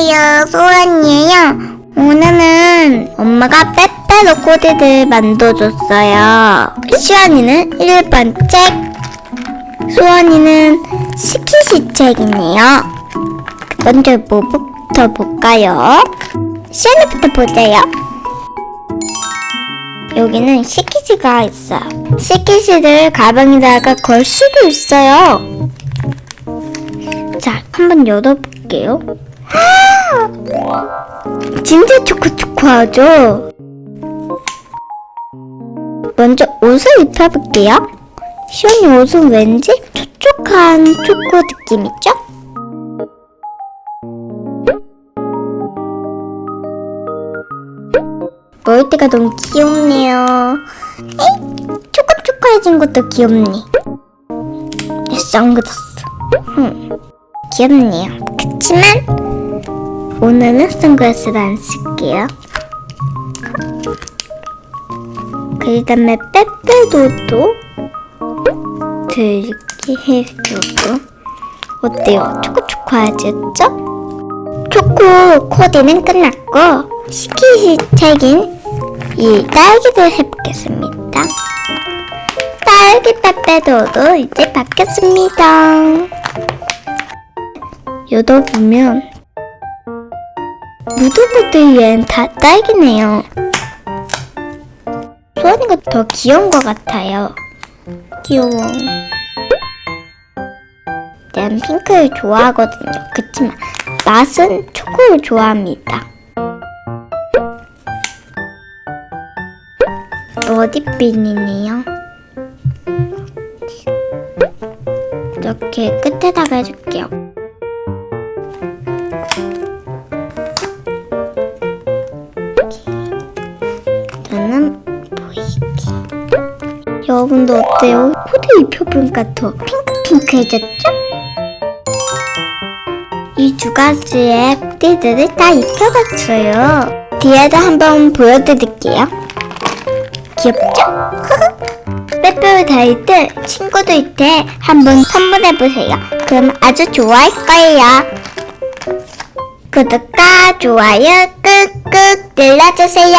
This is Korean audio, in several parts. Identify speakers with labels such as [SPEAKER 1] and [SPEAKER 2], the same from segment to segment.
[SPEAKER 1] 안녕하세요. 소원이에요. 오늘은 엄마가 빼빼로 코디를 만들어줬어요. 시원이는 1번 책, 소원이는 스키시 책이네요. 먼저 뭐부터 볼까요? 시원이부터 보세요. 여기는 시키지가 있어요. 시키지를 가방에다가 걸 수도 있어요. 자, 한번 열어볼게요. 진짜 초코초코하죠? 먼저 옷을 입혀볼게요. 시원이 옷은 왠지 촉촉한 초코 느낌이죠? 머리띠가 너무 귀엽네요. 에이, 초코초코해진 것도 귀엽네. 선글라스. 흠, 귀엽네요. 그치만 오늘은 선글라스를 안 쓸게요. 그 다음에 빼빼도도 들게 해주고 어때요? 초코초코하셨죠? 초코 코디는 끝났고 시키시 책인 이 딸기를 해보겠습니다. 딸기 빼빼도도 이제 바뀌었습니다. 열어보면 무드무드엔 다 딸기네요. 소원이가 더 귀여운 것 같아요. 귀여워. 난 핑크를 좋아하거든요. 그치만 맛은 초코를 좋아합니다. 머리핀이네요. 이렇게 끝에다가 해줄게요. 어때요? 코디 입혀보니까 더 핑크핑크해졌죠? 이 두 가지의 코디들을 다 입혀봤어요. 뒤에도 한번 보여드릴게요. 귀엽죠? 빼빼로 다닐 때 친구들한테 한번 선물해보세요. 그럼 아주 좋아할 거예요. 구독과 좋아요 꾹꾹 눌러주세요.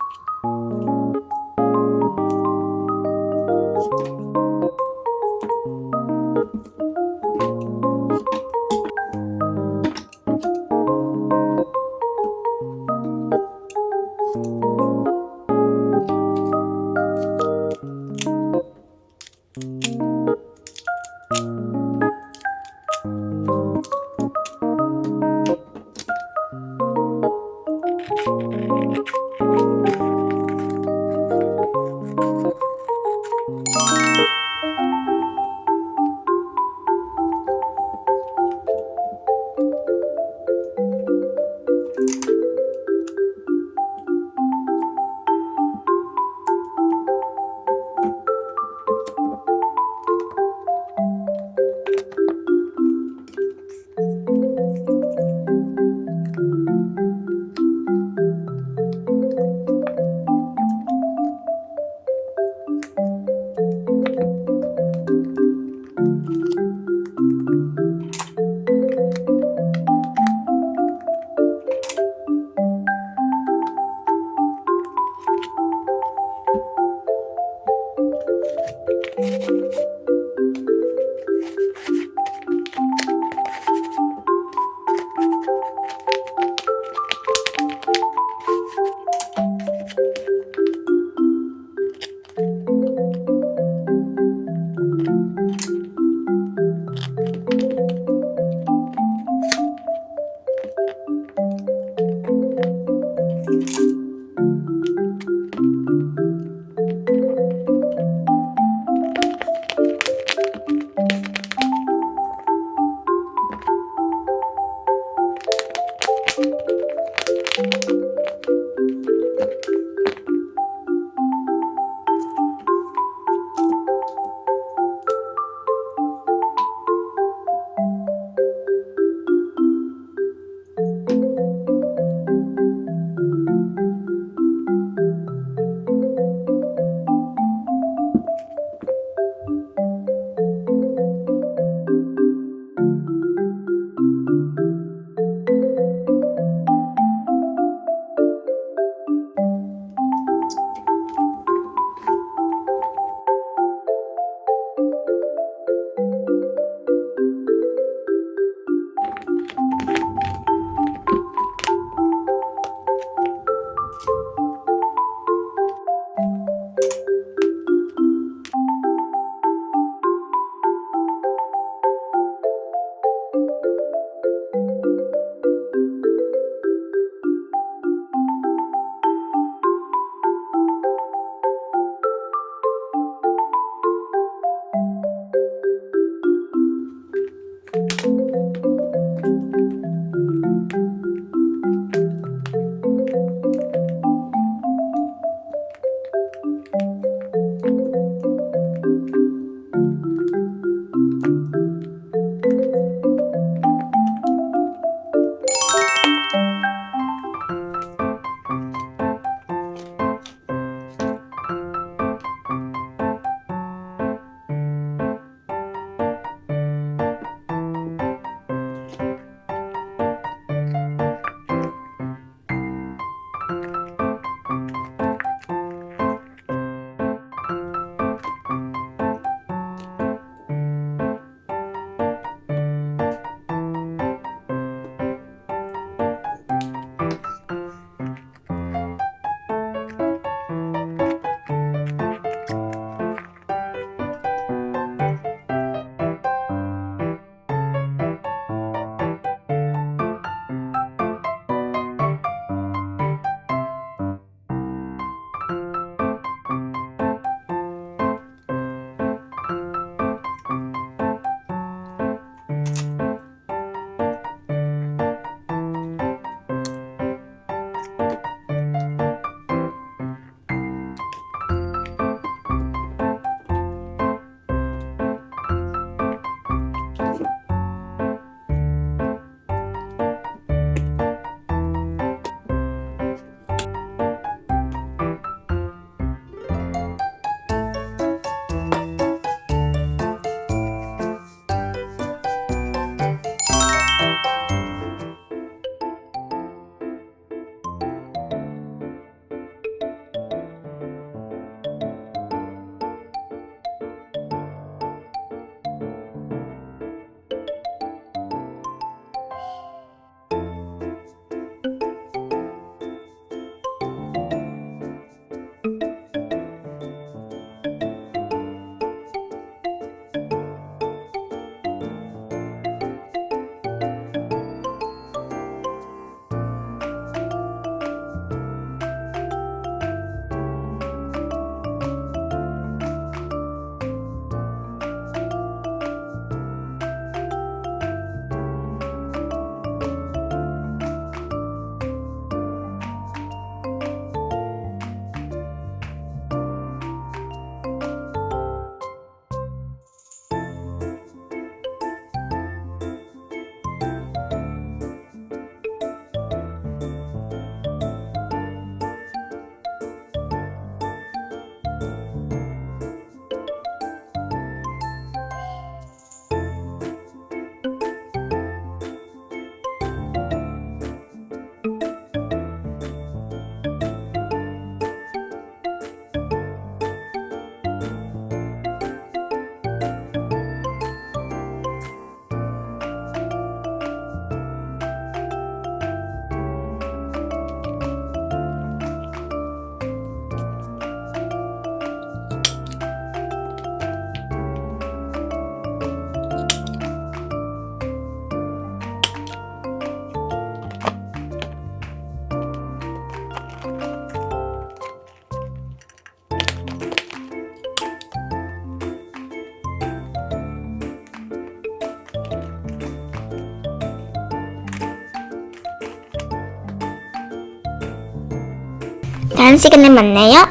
[SPEAKER 1] 다음 시간에 만나요.